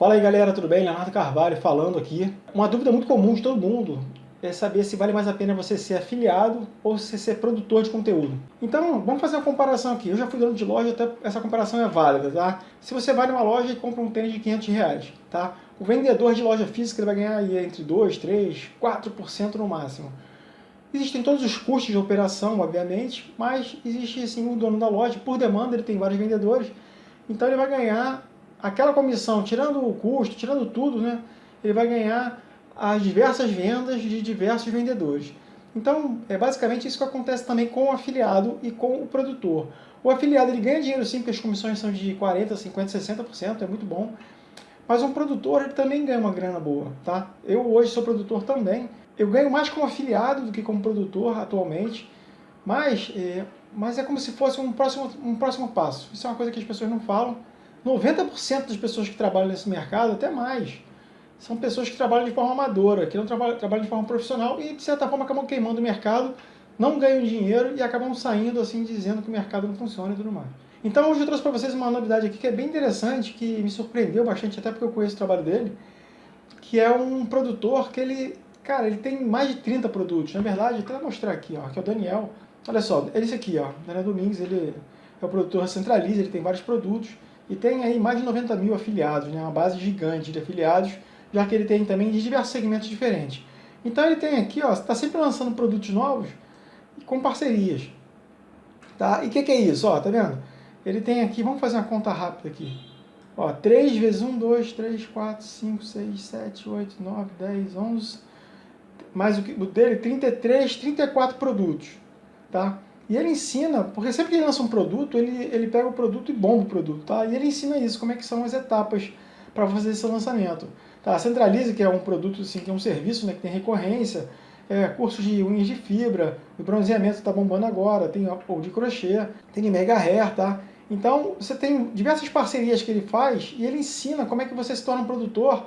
Fala aí galera, tudo bem? Leonardo Carvalho falando aqui. Uma dúvida muito comum de todo mundo é saber se vale mais a pena você ser afiliado ou se ser produtor de conteúdo. Então, vamos fazer uma comparação aqui. Eu já fui dono de loja, até essa comparação é válida, tá? Se você vai numa loja e compra um tênis de 500 reais, tá? O vendedor de loja física vai ganhar aí entre 2, 3, 4% no máximo. Existem todos os custos de operação, obviamente, mas existe sim o dono da loja, por demanda, ele tem vários vendedores, então ele vai ganhar aquela comissão, tirando o custo, tirando tudo, né, ele vai ganhar as diversas vendas de diversos vendedores. Então, é basicamente isso que acontece também com o afiliado e com o produtor. O afiliado ele ganha dinheiro sim, porque as comissões são de 40%, 50%, 60%, é muito bom. Mas um produtor ele também ganha uma grana boa, tá? Eu hoje sou produtor também. Eu ganho mais como afiliado do que como produtor atualmente, mas é, mas é como se fosse um próximo, um próximo passo. Isso é uma coisa que as pessoas não falam, 90% das pessoas que trabalham nesse mercado, até mais, são pessoas que trabalham de forma amadora, que não trabalham, trabalham de forma profissional e, de certa forma, acabam queimando o mercado, não ganham dinheiro e acabam saindo assim, dizendo que o mercado não funciona e tudo mais. Então, hoje eu trouxe para vocês uma novidade aqui que é bem interessante, que me surpreendeu bastante, até porque eu conheço o trabalho dele, que é um produtor que ele, cara, ele tem mais de 30 produtos. Na verdade, até mostrar aqui, ó, que é o Daniel. Olha só, é esse aqui, ó, Daniel Domingues, ele é o produtor Centraliza, ele tem vários produtos, e tem aí mais de 90 mil afiliados, né, uma base gigante de afiliados, já que ele tem também de diversos segmentos diferentes. Então ele tem aqui, ó, está sempre lançando produtos novos com parcerias. Tá? E o que, que, é isso? Ó, tá vendo? Ele tem aqui, vamos fazer uma conta rápida aqui. Ó, 3 vezes 1, 2, 3, 4, 5, 6, 7, 8, 9, 10, 11, mais o, o dele, 33, 34 produtos. Tá? E ele ensina, porque sempre que ele lança um produto, ele, ele pega o produto e bomba o produto, tá? E ele ensina isso, como é que são as etapas para fazer esse lançamento. Tá? Centralize, que é um produto, assim, que é um serviço né, que tem recorrência, é, cursos de unhas de fibra, o bronzeamento está bombando agora, tem o de crochê, tem de mega hair, tá? Então, você tem diversas parcerias que ele faz e ele ensina como é que você se torna um produtor,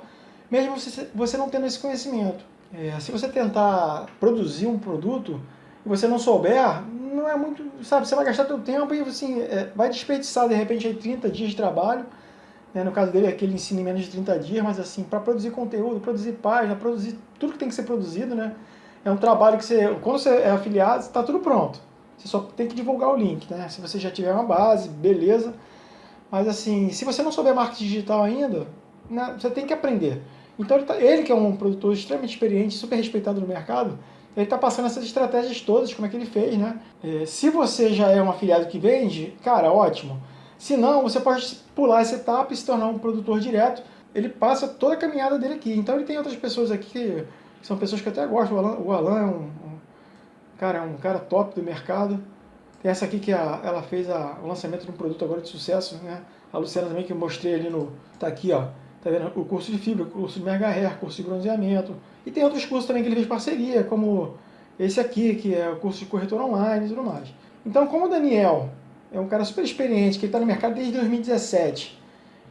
mesmo você, você não tendo esse conhecimento. É, se você tentar produzir um produto e você não souber, não é muito, sabe, você vai gastar seu tempo e assim, é, vai desperdiçar de repente aí 30 dias de trabalho, né, no caso dele é que ele ensina em menos de 30 dias, mas assim, para produzir conteúdo, produzir página, produzir tudo que tem que ser produzido, né, é um trabalho que você, quando você é afiliado, está tudo pronto, você só tem que divulgar o link, né, se você já tiver uma base, beleza, mas assim, se você não souber marketing digital ainda, né, você tem que aprender. Então ele, tá, ele que é um produtor extremamente experiente, super respeitado no mercado, ele está passando essas estratégias todas, como é que ele fez, né? É, se você já é um afiliado que vende, cara, ótimo. Se não, você pode pular essa etapa e se tornar um produtor direto. Ele passa toda a caminhada dele aqui. Então ele tem outras pessoas aqui que, são pessoas que eu até gosto. O Alan, o Alan é um, um, cara, é um cara top do mercado. Tem essa aqui que a, ela fez a, o lançamento de um produto agora de sucesso, né? A Luciana também que eu mostrei ali no... Tá aqui, ó. Tá vendo? O curso de fibra, o curso de hair, curso de bronzeamento. E tem outros cursos também que ele fez parceria, como esse aqui, que é o curso de corretor online e tudo mais. Então, como o Daniel é um cara super experiente, que está no mercado desde 2017,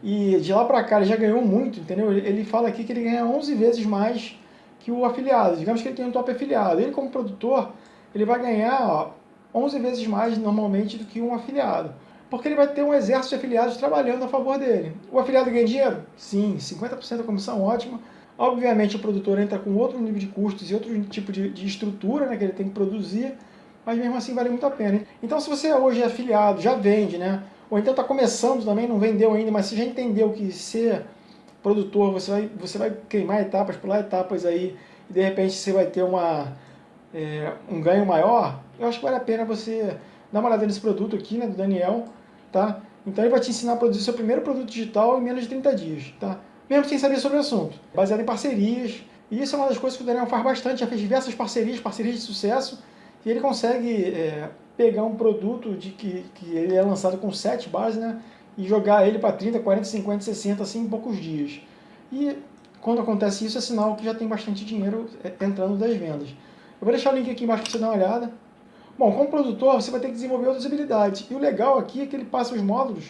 e de lá para cá ele já ganhou muito, entendeu? Ele fala aqui que ele ganha 11 vezes mais que o afiliado. Digamos que ele tem um top afiliado. Ele, como produtor, ele vai ganhar ó, 11 vezes mais normalmente do que um afiliado. Porque ele vai ter um exército de afiliados trabalhando a favor dele. O afiliado ganha dinheiro? Sim, 50% da comissão, ótima. Obviamente o produtor entra com outro nível de custos e outro tipo de, de estrutura né, que ele tem que produzir, mas mesmo assim vale muito a pena. Então se você hoje é afiliado, já vende, né? ou então está começando também, não vendeu ainda, mas você já entendeu que ser produtor, você vai, você vai queimar etapas, pular etapas aí, e de repente você vai ter uma, é, um ganho maior, eu acho que vale a pena você dar uma olhada nesse produto aqui, né, do Daniel, tá? Então ele vai te ensinar a produzir seu primeiro produto digital em menos de 30 dias, tá? mesmo sem saber sobre o assunto, baseado em parcerias. E isso é uma das coisas que o Daniel faz bastante, já fez diversas parcerias, parcerias de sucesso, e ele consegue é, pegar um produto de que, que ele é lançado com 7 bases, né, e jogar ele para 30, 40, 50, 60, assim, em poucos dias. E quando acontece isso, é sinal que já tem bastante dinheiro é, entrando das vendas. Eu vou deixar o link aqui embaixo para você dar uma olhada. Bom, como produtor, você vai ter que desenvolver outras habilidades. E o legal aqui é que ele passa os módulos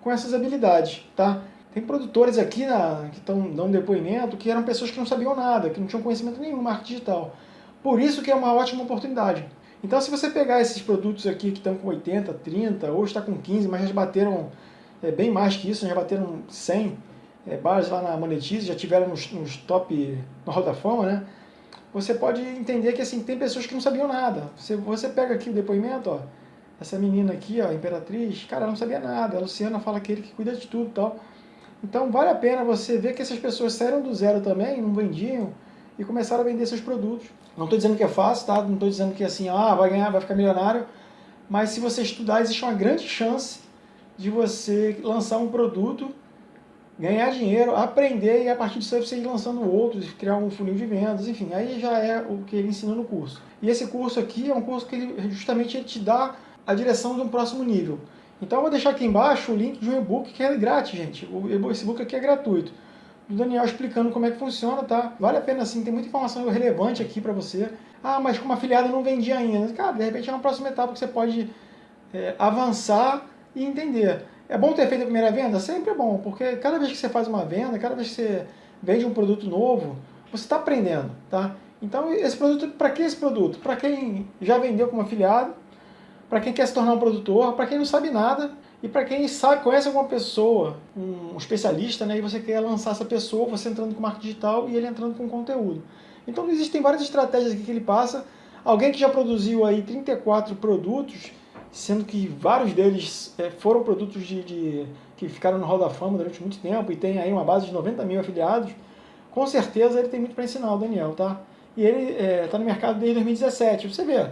com essas habilidades, tá? Tem produtores aqui na, que estão dando depoimento que eram pessoas que não sabiam nada, que não tinham conhecimento nenhum marketing digital. Por isso que é uma ótima oportunidade. Então se você pegar esses produtos aqui que estão com 80, 30, hoje está com 15, mas já bateram é, bem mais que isso, já bateram 100, é, base lá na Monetize, já tiveram nos, nos top, na Roda Fama, né? Você pode entender que assim, tem pessoas que não sabiam nada. Você, você pega aqui o depoimento, ó, essa menina aqui, ó, a Imperatriz, cara, ela não sabia nada. A Luciana fala que ele que cuida de tudo e tal. Então vale a pena você ver que essas pessoas saíram do zero também, não vendiam, e começaram a vender seus produtos. Não estou dizendo que é fácil, tá? Não estou dizendo que assim, ah, vai ganhar, vai ficar milionário, mas se você estudar, existe uma grande chance de você lançar um produto, ganhar dinheiro, aprender e a partir disso você ir lançando outros, criar um funil de vendas, enfim, aí já é o que ele ensina no curso. E esse curso aqui é um curso que ele justamente te dá a direção de um próximo nível. Então eu vou deixar aqui embaixo o link de um e-book que é grátis, gente. Esse e-book aqui é gratuito. Do Daniel explicando como é que funciona, tá? Vale a pena sim, tem muita informação relevante aqui para você. Ah, mas como afiliado eu não vendi ainda. Cara, de repente é uma próxima etapa que você pode é, avançar e entender. É bom ter feito a primeira venda? Sempre é bom, porque cada vez que você faz uma venda, cada vez que você vende um produto novo, você está aprendendo, tá? Então, esse produto, para que esse produto? Para quem já vendeu como afiliado, para quem quer se tornar um produtor, para quem não sabe nada e para quem sabe, conhece alguma pessoa, um especialista, né, e você quer lançar essa pessoa, você entrando com marketing digital e ele entrando com conteúdo. Então existem várias estratégias que ele passa. Alguém que já produziu aí 34 produtos, sendo que vários deles é, foram produtos de, de, que ficaram no Hall da Fama durante muito tempo e tem aí uma base de 90 mil afiliados, com certeza ele tem muito para ensinar, o Daniel, tá? E ele está é, tá no mercado desde 2017. Você vê,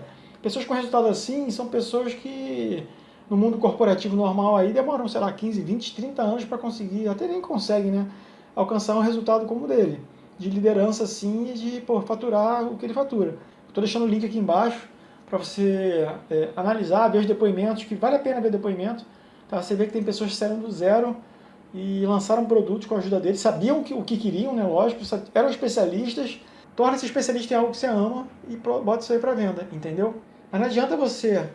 Pessoas com resultado assim são pessoas que no mundo corporativo normal aí demoram, sei lá, 15, 20, 30 anos para conseguir, até nem conseguem, né, alcançar um resultado como o dele, de liderança assim e de pô, faturar o que ele fatura. Estou deixando o link aqui embaixo para você é, analisar, ver os depoimentos, que vale a pena ver depoimento. Tá? Você vê que tem pessoas que saíram do zero e lançaram produtos com a ajuda dele, sabiam que, o que queriam, né, lógico, eram especialistas, torna-se especialista em algo que você ama e bota isso aí para venda, entendeu? Mas não adianta você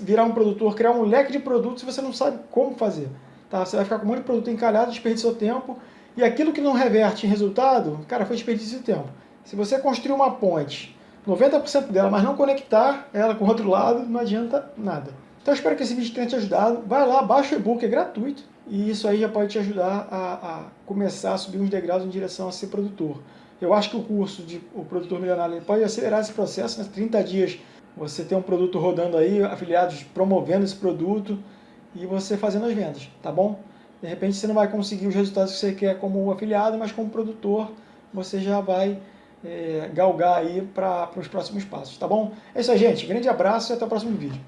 virar um produtor, criar um leque de produtos se você não sabe como fazer. Tá? Você vai ficar com um monte de produto encalhado, desperdiça seu tempo, e aquilo que não reverte em resultado, cara, foi desperdício de tempo. Se você construir uma ponte, 90% dela, mas não conectar ela com o outro lado, não adianta nada. Então espero que esse vídeo tenha te ajudado. Vai lá, baixa o e-book, é gratuito. E isso aí já pode te ajudar a, a, começar a subir uns degraus em direção a ser produtor. Eu acho que o curso de o Produtor Milionário pode acelerar esse processo, né? 30 dias você tem um produto rodando aí, afiliados promovendo esse produto e você fazendo as vendas, tá bom? De repente você não vai conseguir os resultados que você quer como afiliado, mas como produtor você já vai é, galgar aí para os próximos passos, tá bom? É isso aí, gente. Grande abraço e até o próximo vídeo.